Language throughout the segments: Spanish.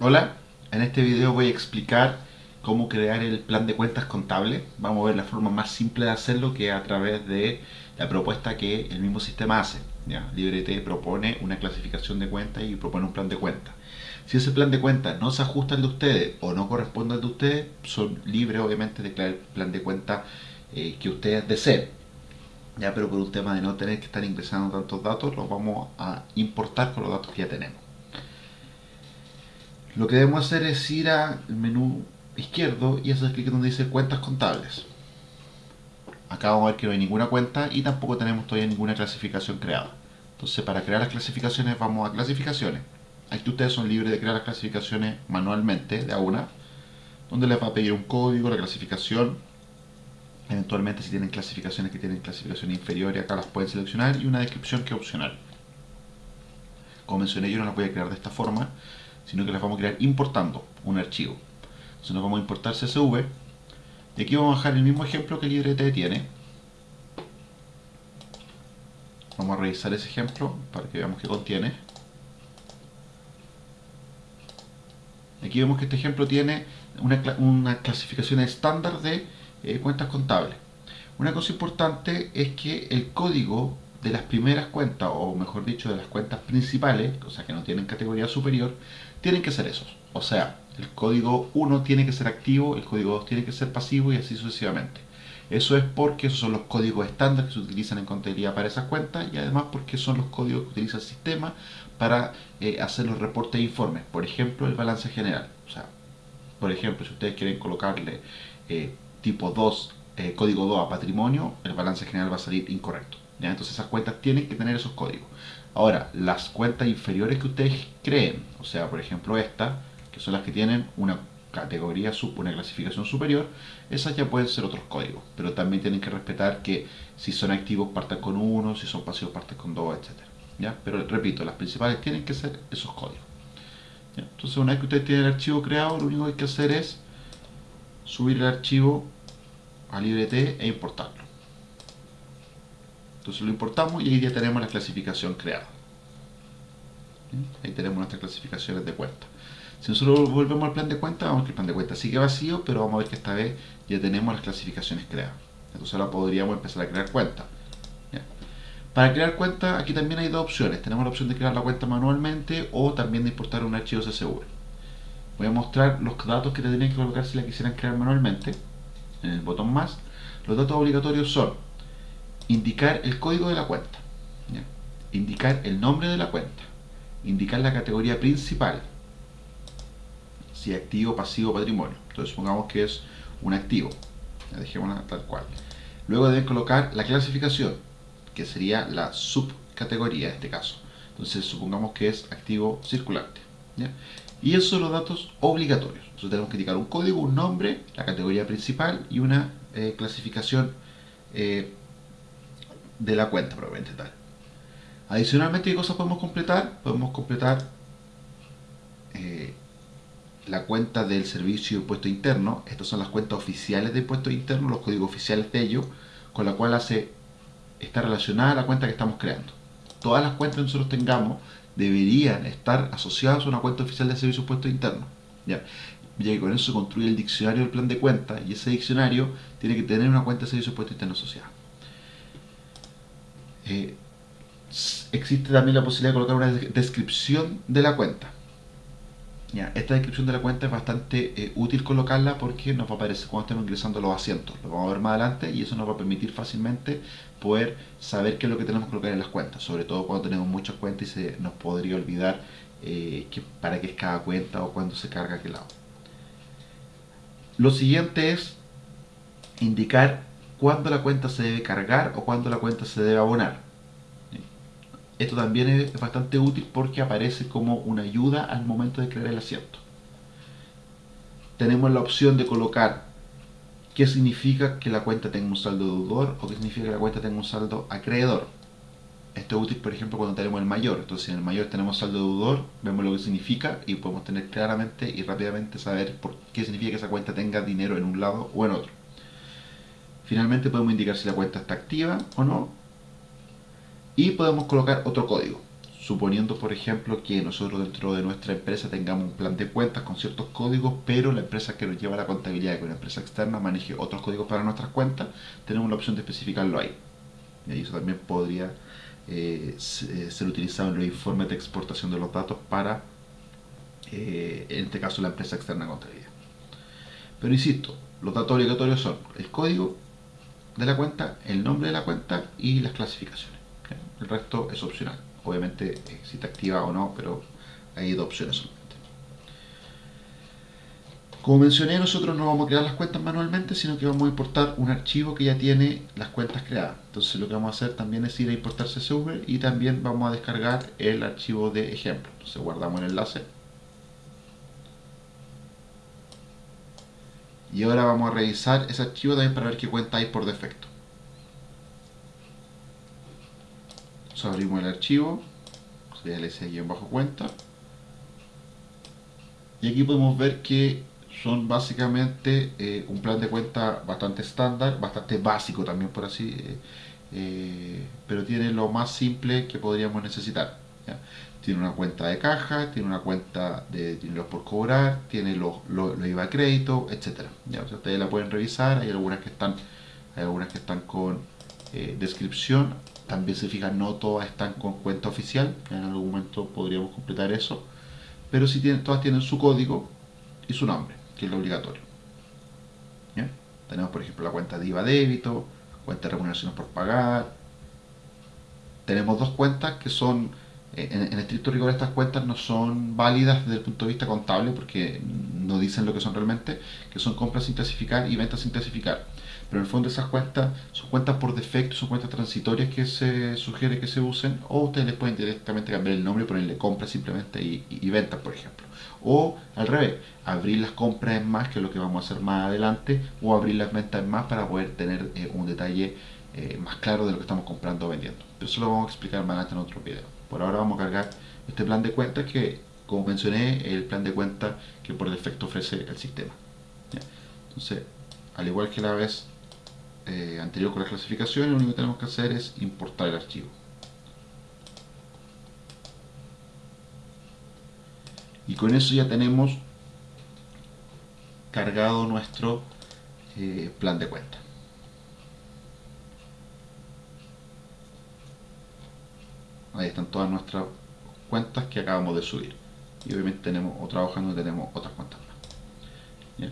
Hola, en este video voy a explicar cómo crear el plan de cuentas contable. Vamos a ver la forma más simple de hacerlo que a través de la propuesta que el mismo sistema hace. ¿ya? LibreT propone una clasificación de cuentas y propone un plan de cuentas. Si ese plan de cuentas no se ajusta al de ustedes o no corresponde al de ustedes, son libres obviamente de crear el plan de cuentas eh, que ustedes deseen. Ya, pero por un tema de no tener que estar ingresando tantos datos, los vamos a importar con los datos que ya tenemos. Lo que debemos hacer es ir al menú izquierdo y hacer clic donde dice cuentas contables. Acá vamos a ver que no hay ninguna cuenta y tampoco tenemos todavía ninguna clasificación creada. Entonces para crear las clasificaciones vamos a clasificaciones. Aquí ustedes son libres de crear las clasificaciones manualmente de a una, donde les va a pedir un código, la clasificación, eventualmente si tienen clasificaciones que tienen clasificación inferior acá las pueden seleccionar y una descripción que es opcional. Como mencioné yo no las voy a crear de esta forma, sino que las vamos a crear importando un archivo. Entonces nos vamos a importar CSV y aquí vamos a dejar el mismo ejemplo que LibreT tiene. Vamos a revisar ese ejemplo para que veamos qué contiene. Aquí vemos que este ejemplo tiene una, una clasificación estándar de eh, cuentas contables. Una cosa importante es que el código de las primeras cuentas, o mejor dicho, de las cuentas principales, o sea que no tienen categoría superior, tienen que ser esos. O sea, el código 1 tiene que ser activo, el código 2 tiene que ser pasivo y así sucesivamente. Eso es porque esos son los códigos estándar que se utilizan en contabilidad para esas cuentas y además porque son los códigos que utiliza el sistema para eh, hacer los reportes e informes. Por ejemplo, el balance general. O sea, por ejemplo, si ustedes quieren colocarle eh, tipo 2, eh, código 2 a patrimonio, el balance general va a salir incorrecto. Entonces esas cuentas tienen que tener esos códigos. Ahora, las cuentas inferiores que ustedes creen, o sea, por ejemplo esta, que son las que tienen una categoría, una clasificación superior, esas ya pueden ser otros códigos, pero también tienen que respetar que si son activos partan con 1, si son pasivos partan con 2, etc. ¿ya? Pero repito, las principales tienen que ser esos códigos. Entonces una vez que ustedes tienen el archivo creado, lo único que hay que hacer es subir el archivo a LibreT e importarlo. Entonces lo importamos y ahí ya tenemos la clasificación creada. Ahí tenemos nuestras clasificaciones de cuenta. Si nosotros volvemos al plan de cuenta, vamos a ver que el plan de cuenta sigue vacío, pero vamos a ver que esta vez ya tenemos las clasificaciones creadas. Entonces ahora podríamos empezar a crear cuenta. Para crear cuenta, aquí también hay dos opciones. Tenemos la opción de crear la cuenta manualmente o también de importar un archivo CSV. Voy a mostrar los datos que tendrían que colocar si la quisieran crear manualmente. En el botón más. Los datos obligatorios son indicar el código de la cuenta, indicar el nombre de la cuenta, indicar la categoría principal, si activo, pasivo, patrimonio. Entonces supongamos que es un activo, ya dejémosla tal cual. Luego deben colocar la clasificación, que sería la subcategoría en este caso. Entonces supongamos que es activo circulante. Y esos son los datos obligatorios. Entonces tenemos que indicar un código, un nombre, la categoría principal y una eh, clasificación eh, de la cuenta probablemente tal. Adicionalmente, ¿qué cosas podemos completar? Podemos completar eh, la cuenta del servicio de impuesto interno. Estas son las cuentas oficiales de impuesto interno, los códigos oficiales de ellos, con la cual hace, está relacionada la cuenta que estamos creando. Todas las cuentas que nosotros tengamos deberían estar asociadas a una cuenta oficial de servicio de impuesto interno. ¿ya? ya que con eso se construye el diccionario del plan de cuenta y ese diccionario tiene que tener una cuenta de servicio de impuesto interno asociada. Eh, existe también la posibilidad de colocar una descripción de la cuenta. Esta descripción de la cuenta es bastante eh, útil colocarla porque nos va a aparecer cuando estemos ingresando los asientos. Lo vamos a ver más adelante y eso nos va a permitir fácilmente poder saber qué es lo que tenemos que colocar en las cuentas. Sobre todo cuando tenemos muchas cuentas y se nos podría olvidar eh, para qué es cada cuenta o cuándo se carga qué lado. Lo siguiente es indicar cuándo la cuenta se debe cargar o cuándo la cuenta se debe abonar. Esto también es bastante útil porque aparece como una ayuda al momento de crear el asiento. Tenemos la opción de colocar qué significa que la cuenta tenga un saldo deudor o qué significa que la cuenta tenga un saldo acreedor. Esto es útil, por ejemplo, cuando tenemos el mayor. Entonces, en el mayor tenemos saldo deudor, vemos lo que significa y podemos tener claramente y rápidamente saber por qué significa que esa cuenta tenga dinero en un lado o en otro. Finalmente podemos indicar si la cuenta está activa o no. Y podemos colocar otro código. suponiendo por ejemplo que nosotros dentro de nuestra empresa tengamos un plan de cuentas con ciertos códigos, pero la empresa que nos lleva la contabilidad, que una empresa externa, maneje otros códigos para nuestras cuentas, tenemos la opción de especificarlo ahí. Y eso también podría eh, eh, ser utilizado en los informes de exportación de los datos para, eh, en este caso, la empresa externa contabilidad. Pero insisto, los datos obligatorios son el código de la cuenta, el nombre de la cuenta y las clasificaciones. El resto es opcional. Obviamente si te activa o no, pero hay dos opciones solamente. Como mencioné, nosotros no vamos a crear las cuentas manualmente, sino que vamos a importar un archivo que ya tiene las cuentas creadas. Entonces lo que vamos a hacer también es ir a importar CSV y también vamos a descargar el archivo de ejemplo. Entonces guardamos el enlace. Y ahora vamos a revisar ese archivo también para ver qué cuenta hay por defecto. Abrimos el archivo, bajo cuenta. Y aquí podemos ver que son básicamente eh, un plan de cuenta bastante estándar, bastante básico también por así, eh, eh, pero tiene lo más simple que podríamos necesitar. Tiene una cuenta de caja, tiene una cuenta de dinero por cobrar, tiene los lo, IVA crédito, etc. ¿ya? ustedes la pueden revisar, hay algunas que están, hay algunas que están con descripción, también se fijan, no todas están con cuenta oficial, en algún momento podríamos completar eso, pero si tienen, todas tienen su código y su nombre que es lo obligatorio. Tenemos, por ejemplo, la cuenta de IVA débito, cuenta de remuneraciones por pagar. Tenemos dos cuentas que son, eh, en, en, estricto rigor, estas cuentas no son válidas desde el punto de vista contable porque no dicen lo que son realmente, que son compras sin clasificar y ventas sin clasificar. Pero en el fondo esas cuentas son cuentas por defecto, son cuentas transitorias que se sugiere que se usen, o ustedes les pueden directamente cambiar el nombre y ponerle compras simplemente y, ventas, por ejemplo. O al revés, abrir las compras en más, que es lo que vamos a hacer más adelante, o abrir las ventas en más para poder tener eh, un detalle eh, más claro de lo que estamos comprando o vendiendo. eso lo vamos a explicar más adelante en otro video. Por ahora vamos a cargar este plan de cuentas que, como mencioné, es el plan de cuentas que por defecto ofrece el sistema. Entonces, al igual que la vez eh, anterior con la clasificación, lo único que tenemos que hacer es importar el archivo. y con eso ya tenemos cargado nuestro eh, plan de cuenta ahí están todas nuestras cuentas que acabamos de subir. Y obviamente tenemos otra hoja donde tenemos otras cuentas más.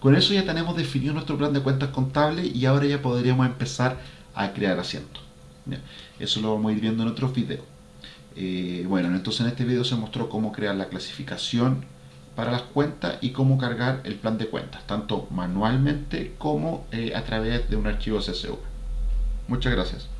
Con eso ya tenemos definido nuestro plan de cuentas contable y ahora ya podríamos empezar a crear asientos. Eso lo vamos a ir viendo en otros videos. Eh, bueno, entonces en este video se mostró cómo crear la clasificación para las cuentas y cómo cargar el plan de cuentas, tanto manualmente como eh, a través de un archivo CSV. Muchas gracias.